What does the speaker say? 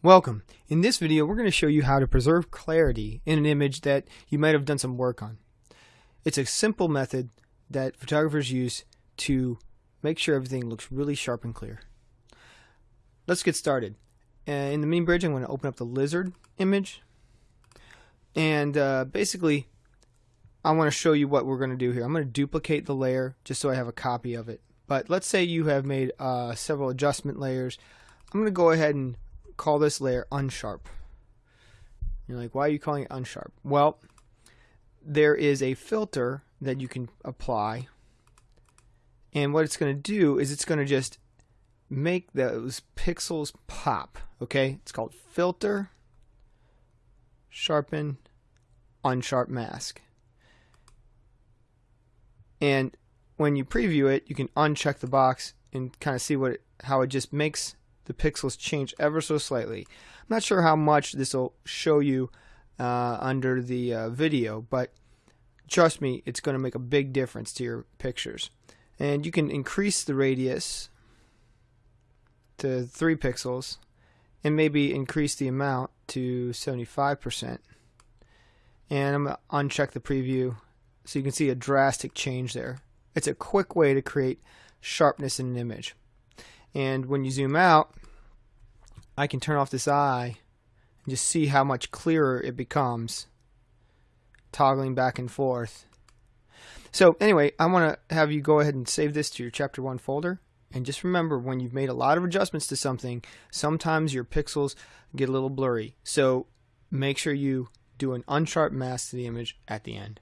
Welcome. In this video we're going to show you how to preserve clarity in an image that you might have done some work on. It's a simple method that photographers use to make sure everything looks really sharp and clear. Let's get started. In the mini bridge I'm going to open up the lizard image and uh, basically I want to show you what we're going to do here. I'm going to duplicate the layer just so I have a copy of it. But let's say you have made uh, several adjustment layers. I'm going to go ahead and call this layer unsharp. You're like, why are you calling it unsharp? Well, there is a filter that you can apply. And what it's going to do is it's going to just make those pixels pop. Okay? It's called filter, sharpen, unsharp mask. And when you preview it, you can uncheck the box and kind of see what it, how it just makes the pixels change ever so slightly. I'm not sure how much this will show you uh, under the uh, video, but trust me, it's going to make a big difference to your pictures. And you can increase the radius to 3 pixels and maybe increase the amount to 75%. And I'm going to uncheck the preview so you can see a drastic change there. It's a quick way to create sharpness in an image. And when you zoom out, I can turn off this eye and just see how much clearer it becomes toggling back and forth. So anyway, I want to have you go ahead and save this to your chapter 1 folder. And just remember, when you've made a lot of adjustments to something, sometimes your pixels get a little blurry. So make sure you do an unsharp mask to the image at the end.